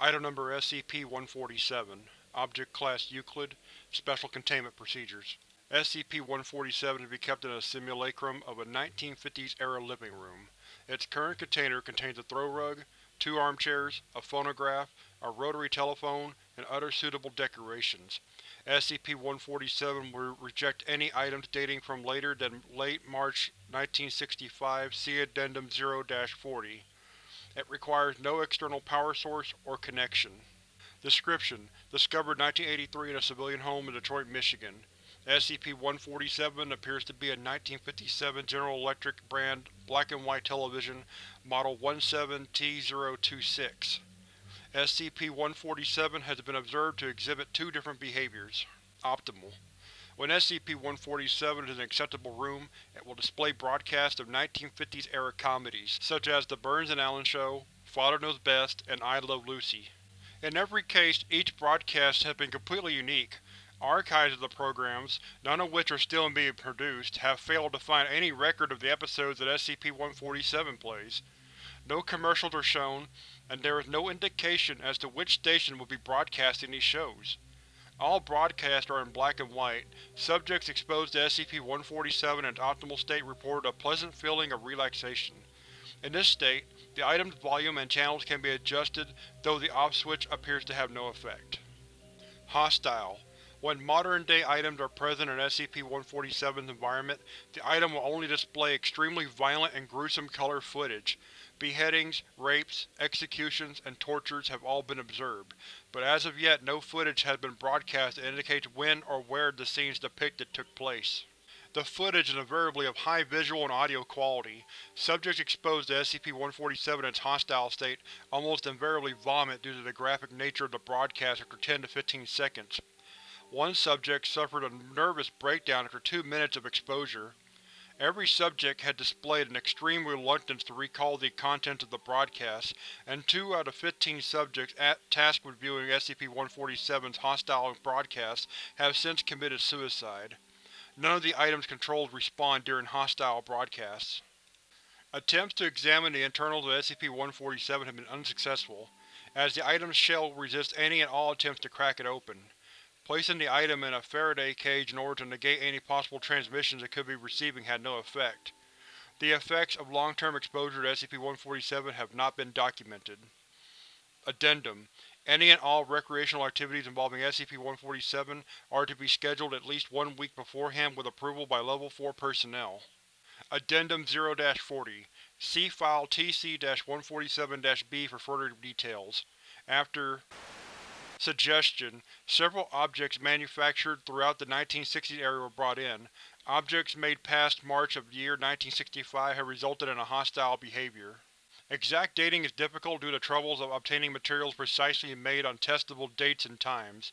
Item Number SCP-147 Object Class Euclid Special Containment Procedures SCP-147 to be kept in a simulacrum of a 1950s-era living room. Its current container contains a throw rug, two armchairs, a phonograph, a rotary telephone, and other suitable decorations. SCP-147 will reject any items dating from later than late March 1965 see Addendum 0-40. It requires no external power source or connection. Description: Discovered 1983 in a civilian home in Detroit, Michigan. SCP-147 appears to be a 1957 General Electric brand black-and-white television, Model 17T026. SCP-147 has been observed to exhibit two different behaviors. Optimal. When SCP-147 is in an acceptable room, it will display broadcasts of 1950s-era comedies, such as The Burns and Allen Show, Father Knows Best, and I Love Lucy. In every case, each broadcast has been completely unique. Archives of the programs, none of which are still being produced, have failed to find any record of the episodes that SCP-147 plays. No commercials are shown, and there is no indication as to which station will be broadcasting these shows. All broadcasts are in black and white. Subjects exposed to SCP-147 in its optimal state reported a pleasant feeling of relaxation. In this state, the item's volume and channels can be adjusted, though the off switch appears to have no effect. Hostile. When modern-day items are present in SCP-147's environment, the item will only display extremely violent and gruesome color footage. Beheadings, rapes, executions, and tortures have all been observed, but as of yet no footage has been broadcast that indicates when or where the scenes depicted took place. The footage is invariably of high visual and audio quality. Subjects exposed to SCP-147 in its hostile state almost invariably vomit due to the graphic nature of the broadcast after 10 to 15 seconds. One subject suffered a nervous breakdown after two minutes of exposure. Every subject had displayed an extreme reluctance to recall the contents of the broadcast, and two out of fifteen subjects tasked with viewing SCP-147's hostile broadcasts have since committed suicide. None of the item's controls respond during hostile broadcasts. Attempts to examine the internals of SCP-147 have been unsuccessful, as the item's shell resists any and all attempts to crack it open. Placing the item in a Faraday cage in order to negate any possible transmissions it could be receiving had no effect. The effects of long-term exposure to SCP-147 have not been documented. Addendum: Any and all recreational activities involving SCP-147 are to be scheduled at least one week beforehand with approval by Level 4 personnel. Addendum 0-40 See File TC-147-B for further details. After Suggestion: Several objects manufactured throughout the 1960s era were brought in. Objects made past March of the year 1965 have resulted in a hostile behavior. Exact dating is difficult due to troubles of obtaining materials precisely made on testable dates and times.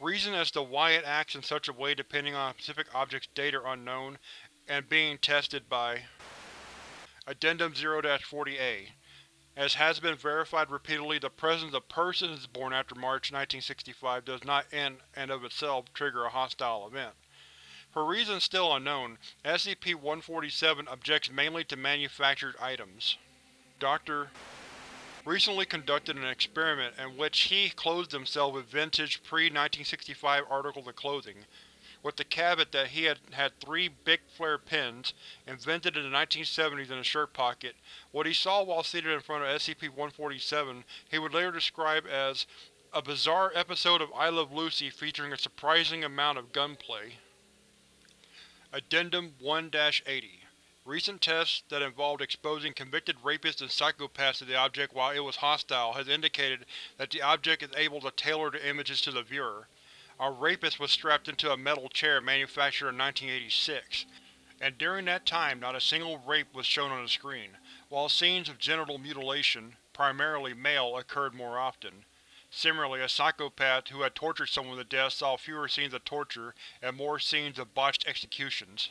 Reason as to why it acts in such a way depending on a specific object's date are unknown, and being tested by Addendum 0-40-A as has been verified repeatedly, the presence of persons born after March 1965 does not in and of itself trigger a hostile event. For reasons still unknown, SCP-147 objects mainly to manufactured items. Dr. recently conducted an experiment in which he clothed himself with vintage pre-1965 articles of clothing, with the caveat that he had had three Bic Flair pens, invented in the 1970s in a shirt pocket. What he saw while seated in front of SCP-147 he would later describe as a bizarre episode of I Love Lucy featuring a surprising amount of gunplay. Addendum 1-80 Recent tests that involved exposing convicted rapists and psychopaths to the object while it was hostile has indicated that the object is able to tailor the images to the viewer. A rapist was strapped into a metal chair manufactured in 1986, and during that time not a single rape was shown on the screen, while scenes of genital mutilation, primarily male, occurred more often. Similarly, a psychopath who had tortured someone to death saw fewer scenes of torture and more scenes of botched executions.